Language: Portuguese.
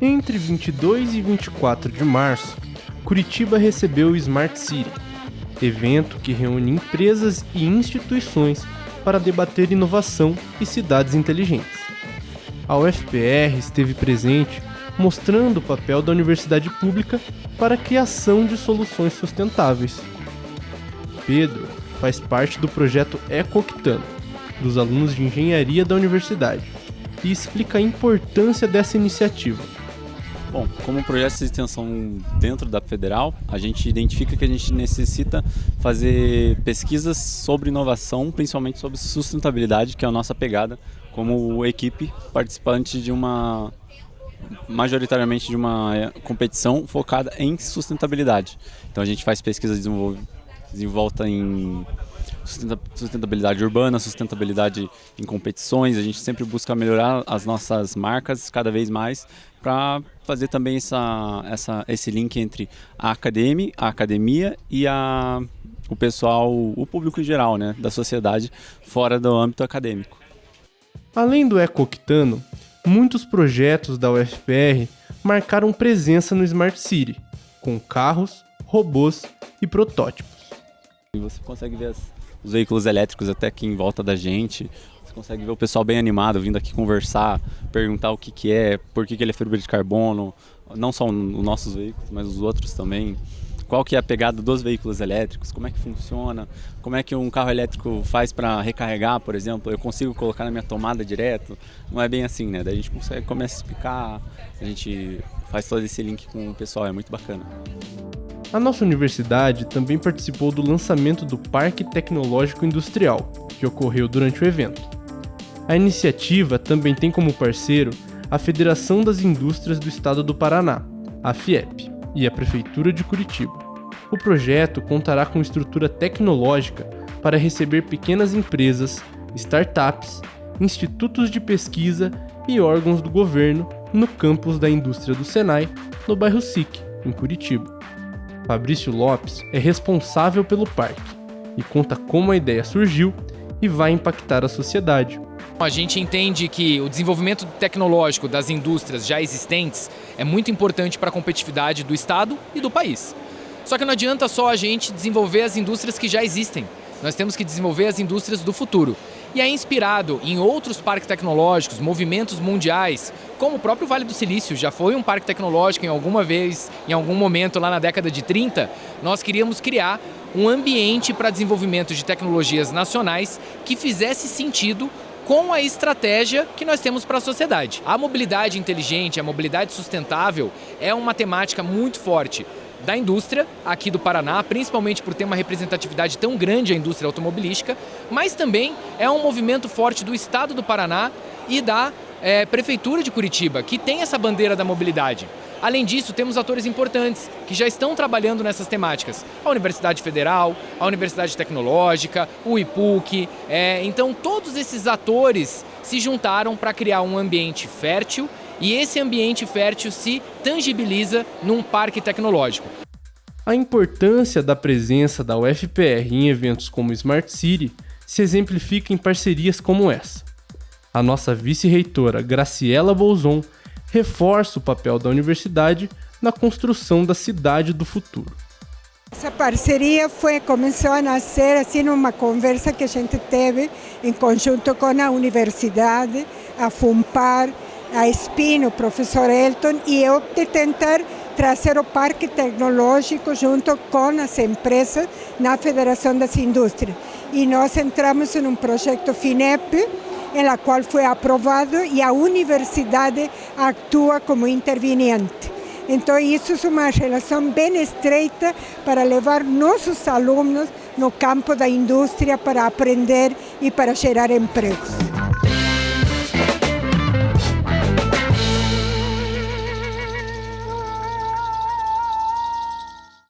Entre 22 e 24 de março, Curitiba recebeu o Smart City, evento que reúne empresas e instituições para debater inovação e cidades inteligentes. A UFPR esteve presente mostrando o papel da universidade pública para a criação de soluções sustentáveis. Pedro faz parte do projeto Ecoctano, dos alunos de engenharia da universidade, e explica a importância dessa iniciativa. Bom, como projeto de extensão dentro da federal, a gente identifica que a gente necessita fazer pesquisas sobre inovação, principalmente sobre sustentabilidade, que é a nossa pegada como equipe participante de uma majoritariamente de uma é, competição focada em sustentabilidade. Então a gente faz pesquisa desenvolta em sustentabilidade urbana, sustentabilidade em competições. A gente sempre busca melhorar as nossas marcas cada vez mais para fazer também essa, essa, esse link entre a academia, a academia e a, o pessoal, o público em geral, né, da sociedade fora do âmbito acadêmico. Além do Ecoctano, muitos projetos da UFPR marcaram presença no Smart City, com carros, robôs e protótipos. E você consegue ver as, os veículos elétricos até aqui em volta da gente, você consegue ver o pessoal bem animado vindo aqui conversar, perguntar o que, que é, por que, que ele é fibra de carbono, não só os nossos veículos, mas os outros também. Qual que é a pegada dos veículos elétricos, como é que funciona, como é que um carro elétrico faz para recarregar, por exemplo, eu consigo colocar na minha tomada direto, não é bem assim, né? Daí a gente consegue, começa a explicar, a gente faz todo esse link com o pessoal, é muito bacana. A nossa universidade também participou do lançamento do Parque Tecnológico Industrial, que ocorreu durante o evento. A iniciativa também tem como parceiro a Federação das Indústrias do Estado do Paraná, a FIEP e a Prefeitura de Curitiba. O projeto contará com estrutura tecnológica para receber pequenas empresas, startups, institutos de pesquisa e órgãos do governo no campus da indústria do Senai, no bairro SIC, em Curitiba. Fabrício Lopes é responsável pelo parque e conta como a ideia surgiu e vai impactar a sociedade, a gente entende que o desenvolvimento tecnológico das indústrias já existentes é muito importante para a competitividade do Estado e do país. Só que não adianta só a gente desenvolver as indústrias que já existem. Nós temos que desenvolver as indústrias do futuro. E é inspirado em outros parques tecnológicos, movimentos mundiais, como o próprio Vale do Silício. Já foi um parque tecnológico em alguma vez, em algum momento lá na década de 30, nós queríamos criar um ambiente para desenvolvimento de tecnologias nacionais que fizesse sentido com a estratégia que nós temos para a sociedade. A mobilidade inteligente, a mobilidade sustentável é uma temática muito forte da indústria aqui do Paraná, principalmente por ter uma representatividade tão grande a indústria automobilística, mas também é um movimento forte do Estado do Paraná e da é, Prefeitura de Curitiba, que tem essa bandeira da mobilidade. Além disso, temos atores importantes que já estão trabalhando nessas temáticas. A Universidade Federal, a Universidade Tecnológica, o IPUC. É, então, todos esses atores se juntaram para criar um ambiente fértil e esse ambiente fértil se tangibiliza num parque tecnológico. A importância da presença da UFPR em eventos como Smart City se exemplifica em parcerias como essa. A nossa vice-reitora Graciela Bolzon reforça o papel da universidade na construção da cidade do futuro. Essa parceria foi, começou a nascer assim numa conversa que a gente teve em conjunto com a universidade, a FUMPAR, a SPIN, o professor Elton e eu de tentar trazer o parque tecnológico junto com as empresas na Federação das Indústrias. E nós entramos em um projeto FINEP, em qual foi aprovado e a universidade atua como interveniente. Então, isso é uma relação bem estreita para levar nossos alunos no campo da indústria para aprender e para gerar empregos.